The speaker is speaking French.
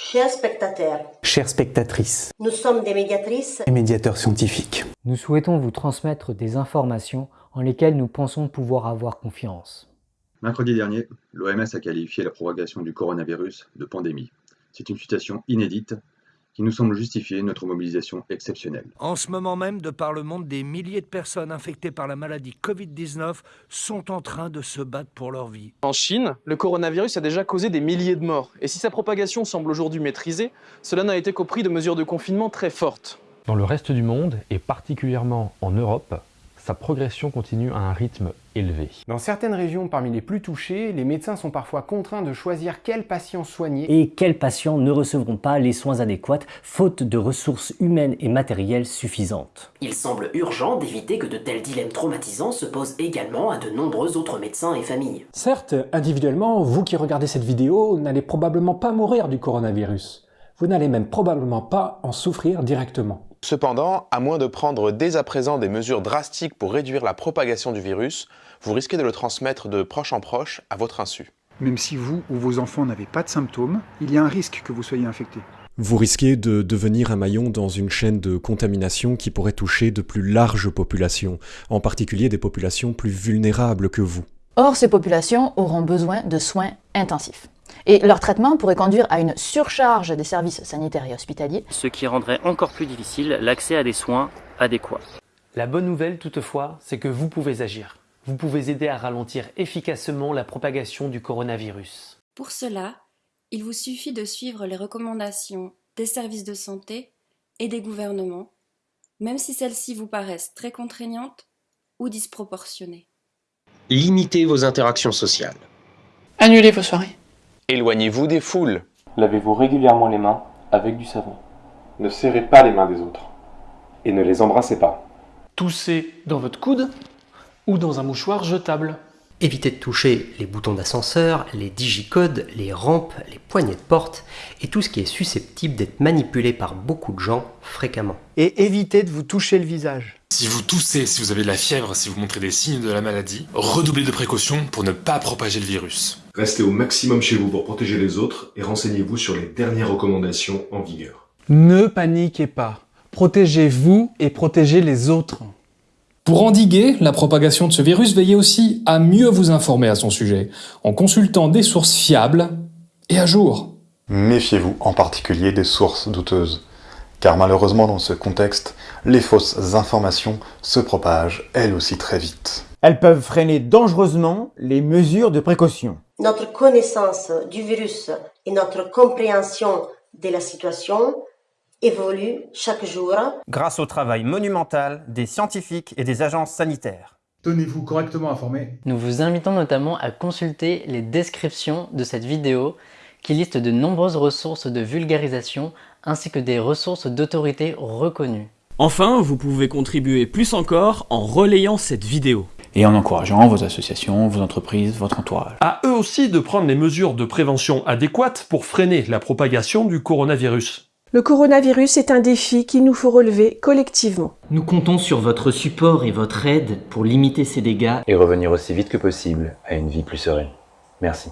Chers spectateurs, Chères spectatrices nous sommes des médiatrices et médiateurs scientifiques, Nous souhaitons vous transmettre des informations en lesquelles nous pensons pouvoir avoir confiance. Mercredi dernier, l'OMS a qualifié la propagation du coronavirus de pandémie. C'est une situation inédite qui nous semble justifier notre mobilisation exceptionnelle. En ce moment même, de par le monde, des milliers de personnes infectées par la maladie Covid-19 sont en train de se battre pour leur vie. En Chine, le coronavirus a déjà causé des milliers de morts. Et si sa propagation semble aujourd'hui maîtrisée, cela n'a été qu'au prix de mesures de confinement très fortes. Dans le reste du monde, et particulièrement en Europe, sa progression continue à un rythme élevé. Dans certaines régions parmi les plus touchées, les médecins sont parfois contraints de choisir quels patients soigner. Et quels patients ne recevront pas les soins adéquats faute de ressources humaines et matérielles suffisantes Il semble urgent d'éviter que de tels dilemmes traumatisants se posent également à de nombreux autres médecins et familles. Certes, individuellement, vous qui regardez cette vidéo n'allez probablement pas mourir du coronavirus. Vous n'allez même probablement pas en souffrir directement. Cependant, à moins de prendre dès à présent des mesures drastiques pour réduire la propagation du virus, vous risquez de le transmettre de proche en proche à votre insu. Même si vous ou vos enfants n'avez pas de symptômes, il y a un risque que vous soyez infecté. Vous risquez de devenir un maillon dans une chaîne de contamination qui pourrait toucher de plus larges populations, en particulier des populations plus vulnérables que vous. Or, ces populations auront besoin de soins intensifs. Et leur traitement pourrait conduire à une surcharge des services sanitaires et hospitaliers. Ce qui rendrait encore plus difficile l'accès à des soins adéquats. La bonne nouvelle toutefois, c'est que vous pouvez agir. Vous pouvez aider à ralentir efficacement la propagation du coronavirus. Pour cela, il vous suffit de suivre les recommandations des services de santé et des gouvernements, même si celles-ci vous paraissent très contraignantes ou disproportionnées. Limitez vos interactions sociales. Annulez vos soirées. Éloignez-vous des foules. Lavez-vous régulièrement les mains avec du savon. Ne serrez pas les mains des autres. Et ne les embrassez pas. Toussez dans votre coude ou dans un mouchoir jetable. Évitez de toucher les boutons d'ascenseur, les digicodes, les rampes, les poignées de porte et tout ce qui est susceptible d'être manipulé par beaucoup de gens fréquemment. Et évitez de vous toucher le visage. Si vous toussez, si vous avez de la fièvre, si vous montrez des signes de la maladie, redoublez de précautions pour ne pas propager le virus. Restez au maximum chez vous pour protéger les autres et renseignez-vous sur les dernières recommandations en vigueur. Ne paniquez pas. Protégez-vous et protégez les autres. Pour endiguer la propagation de ce virus, veillez aussi à mieux vous informer à son sujet, en consultant des sources fiables et à jour. Méfiez-vous en particulier des sources douteuses, car malheureusement dans ce contexte, les fausses informations se propagent elles aussi très vite. Elles peuvent freiner dangereusement les mesures de précaution. Notre connaissance du virus et notre compréhension de la situation évolue chaque jour. Grâce au travail monumental des scientifiques et des agences sanitaires. Tenez-vous correctement informé. Nous vous invitons notamment à consulter les descriptions de cette vidéo qui listent de nombreuses ressources de vulgarisation ainsi que des ressources d'autorité reconnues. Enfin, vous pouvez contribuer plus encore en relayant cette vidéo. Et en encourageant vos associations, vos entreprises, votre entourage. À eux aussi de prendre les mesures de prévention adéquates pour freiner la propagation du coronavirus. Le coronavirus est un défi qu'il nous faut relever collectivement. Nous comptons sur votre support et votre aide pour limiter ces dégâts et revenir aussi vite que possible à une vie plus sereine. Merci.